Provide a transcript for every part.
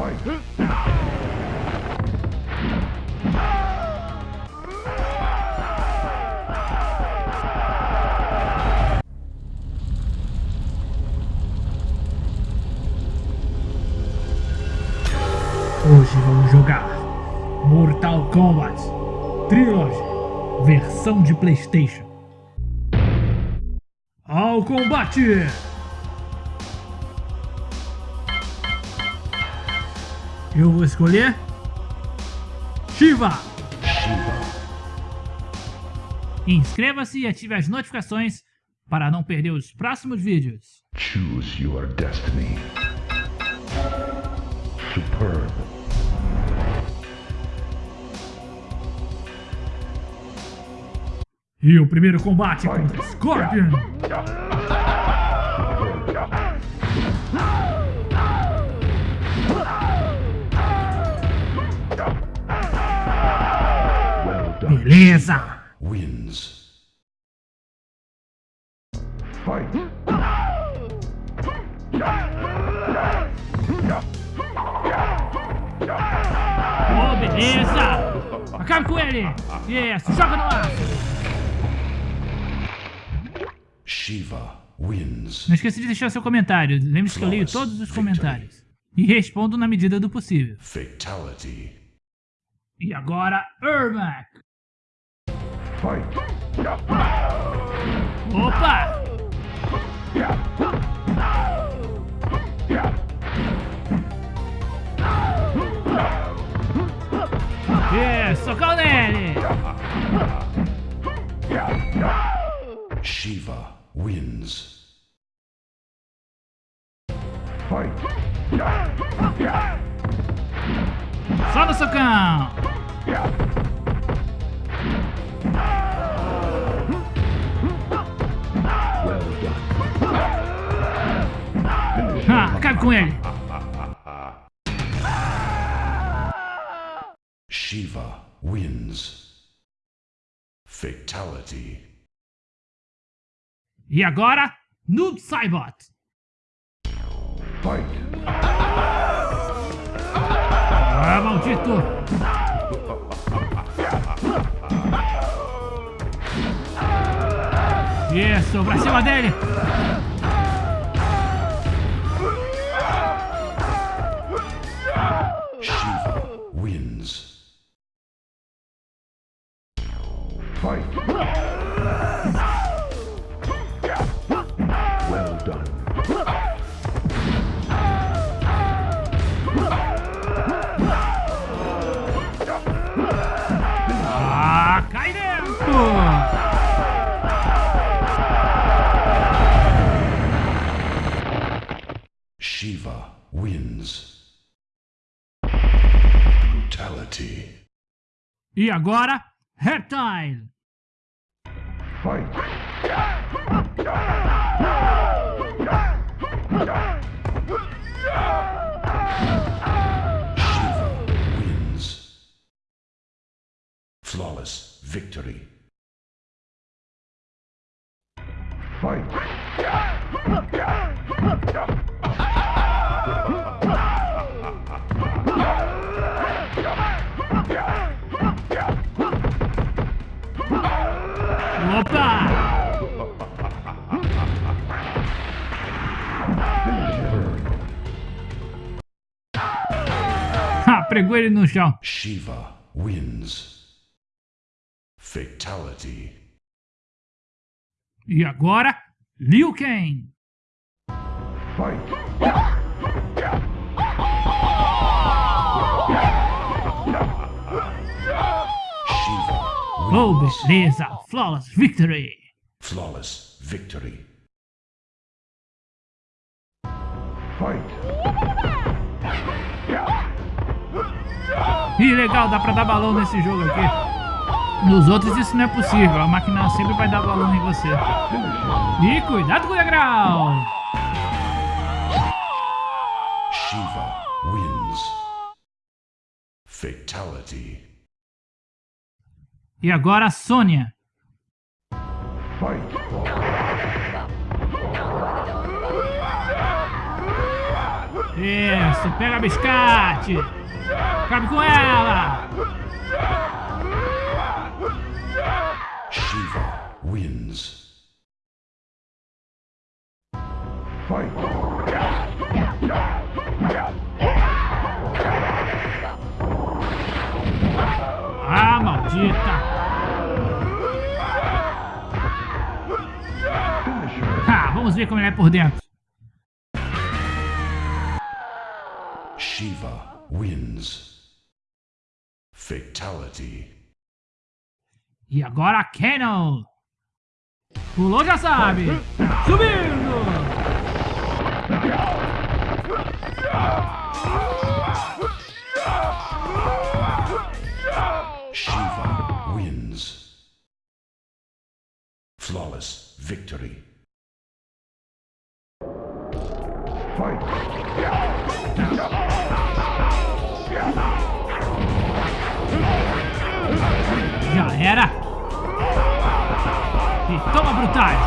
Hoje vamos jogar Mortal Kombat Trilogy, versão de Playstation. Ao combate! Eu vou escolher Shiva. Inscreva-se e ative as notificações para não perder os próximos vídeos. Choose your destiny. Superb. E o primeiro combate contra Scorpion. Beleza! Wins. Fight. Oh, beleza! Acabe com ele! Isso, joga no ar! Shiva wins. Não esqueça de deixar seu comentário. Lembre-se que eu leio todos os comentários. E respondo na medida do possível. Fatality. E agora, Ermac! Fight. Opa! Isso, socão nele! Shiva wins. Fight. Só no socão! Ah, acabe com ele! Shiva wins. Fatality. E agora, Noob Saibot! Fight. Ah, maldito! Isso, pra cima dele! E agora, Reptile! Fight. Shiva wins. Flawless victory. Pregou ele no chão. Shiva wins. Fatality. E agora, Liu Kang! Fight. Shiva Oh, beleza! Flawless Victory! Flawless victory. Fight. Ih, legal, dá pra dar balão nesse jogo aqui. Nos outros isso não é possível, a máquina sempre vai dar balão em você. E cuidado com o degrau! Shiva wins. Fatality. E agora a Sônia. Fight. Isso, pega biscate. Cabe com ela. Shiva wins. Fight! Ah, maldita. Ah, vamos ver como ele é por dentro. Shiva wins. Fatality. E agora Cannon. Pulou, já sabe. Subindo. Shiva wins. Flawless victory. Fight! Era. E toma brutais.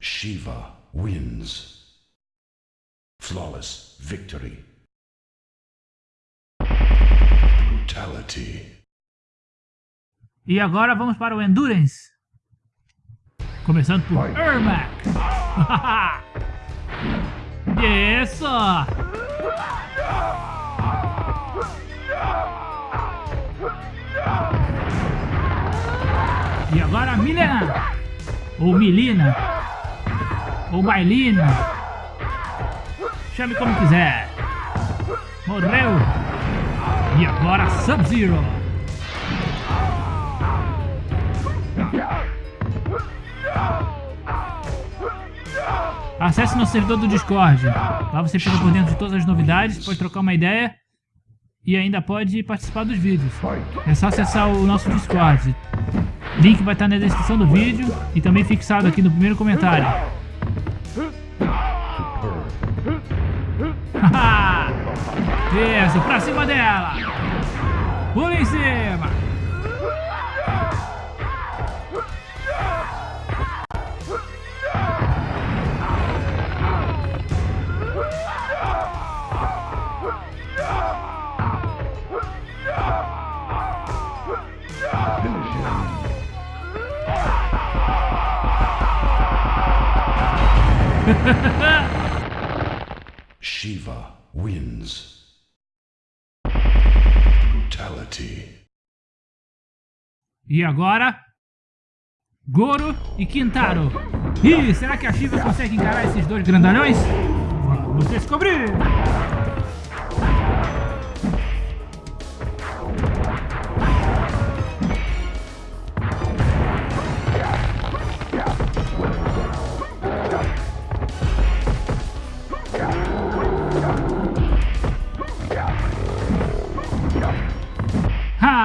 Shiva wins. Flawless victory. Brutality. E agora vamos para o Endurance. Começando por Ermac. Isso! E agora Milena. Ou Milina. Ou Bailina. Chame como quiser. Morreu. E agora Sub-Zero. Acesse nosso servidor do Discord. Lá você fica por dentro de todas as novidades, pode trocar uma ideia e ainda pode participar dos vídeos. É só acessar o nosso Discord. Link vai estar na descrição do vídeo e também fixado aqui no primeiro comentário. Isso, pra cima dela! Pula em cima! Shiva wins. Brutality. E agora? Goro e Quintaro. Ih, será que a Shiva consegue encarar esses dois grandalhões? Vamos descobrir!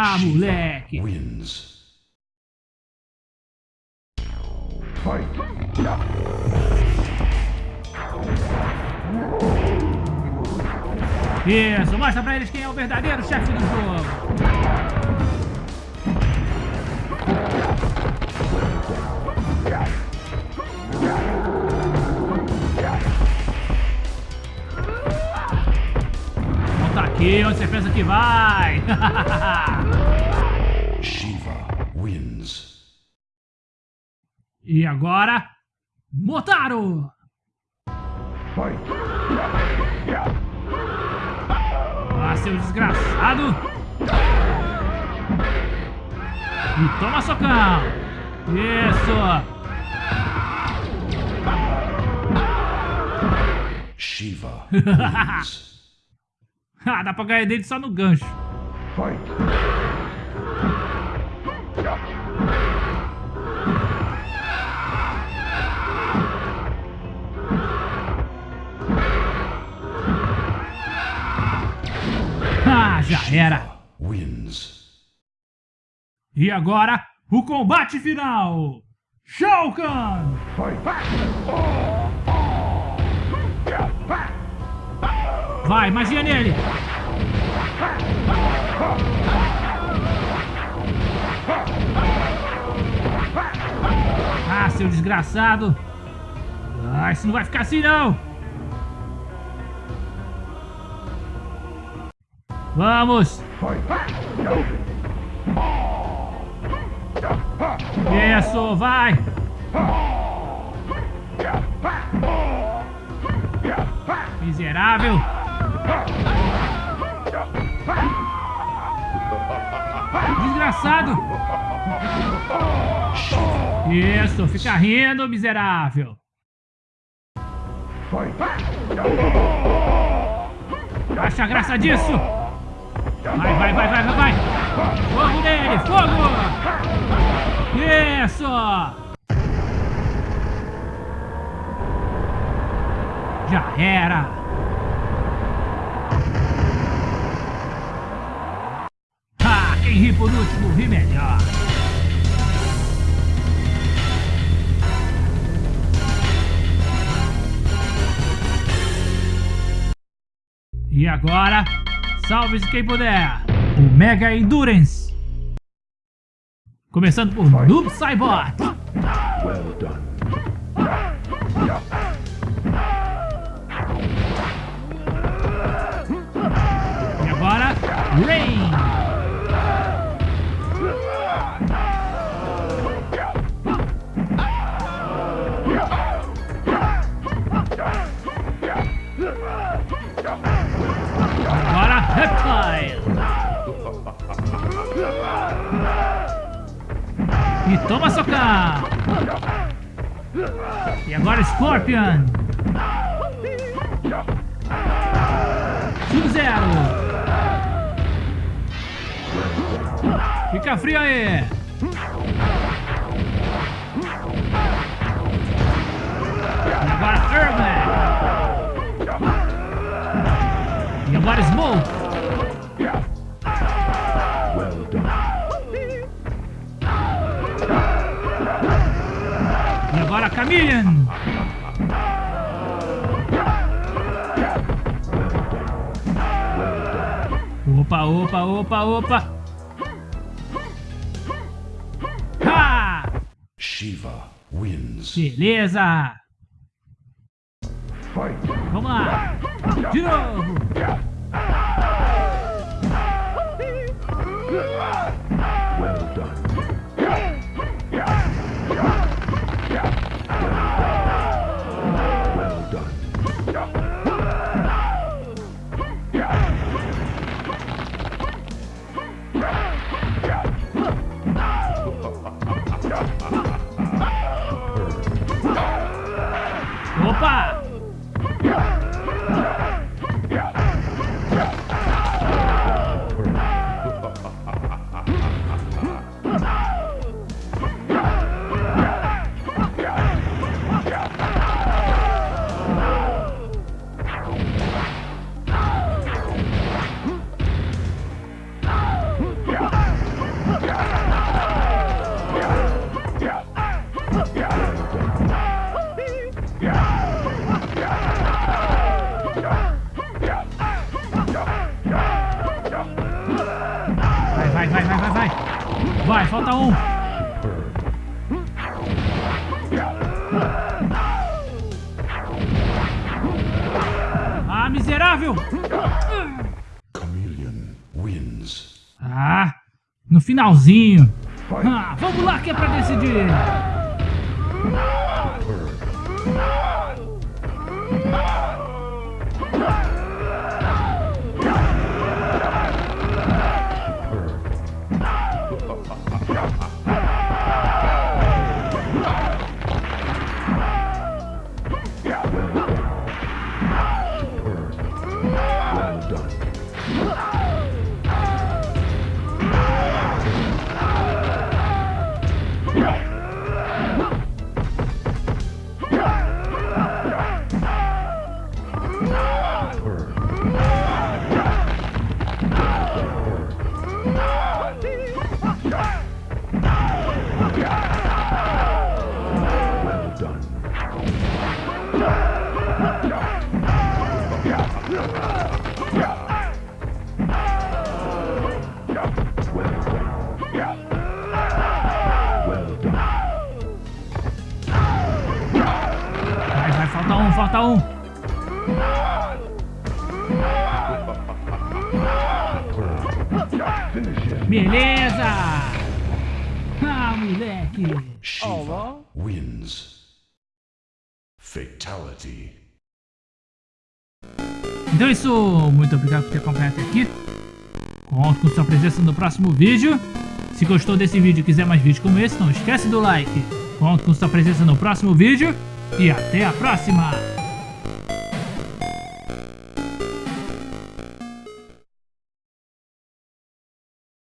Ah, moleque! Wins. Fight! Isso, mostra pra eles quem é o verdadeiro chefe do jogo. Aqui, onde você pensa que vai? Shiva wins. e agora, Motaro! Fight! Ah, seu desgraçado! E toma socão! Isso! Shiva wins. Ah, dá pra ganhar dele só no gancho. Fight! Ah, já era! E agora, o combate final! Shao Kahn! Fight! Vai, magia nele! Ah, seu desgraçado! Vai, isso não vai ficar assim não! Vamos! Isso, vai! Miserável! Desgraçado! Isso, fica rindo, miserável! Acha a graça disso? Vai, vai, vai, vai, vai, vai! Fogo nele, fogo! Isso! Já era! Por último, ri melhor! E agora, salve-se quem puder! O Mega Endurance! Começando por Noob Saibot! Well done. E agora, Scorpion! Sub-Zero! Fica frio aí! E agora Earthman! E agora Smoke! Agora Chameleon! Opa, opa, opa, opa! Ha! Shiva wins. Beleza! Vamos lá! De novo! Miserável! Chameleon wins. Ah, no finalzinho! Ah, vamos lá que é pra decidir! Moleque! Shiva wins. Fatality. Então é isso, muito obrigado por ter acompanhado até aqui. Conto com sua presença no próximo vídeo. Se gostou desse vídeo e quiser mais vídeos como esse, não esquece do like. Conto com sua presença no próximo vídeo. E até a próxima!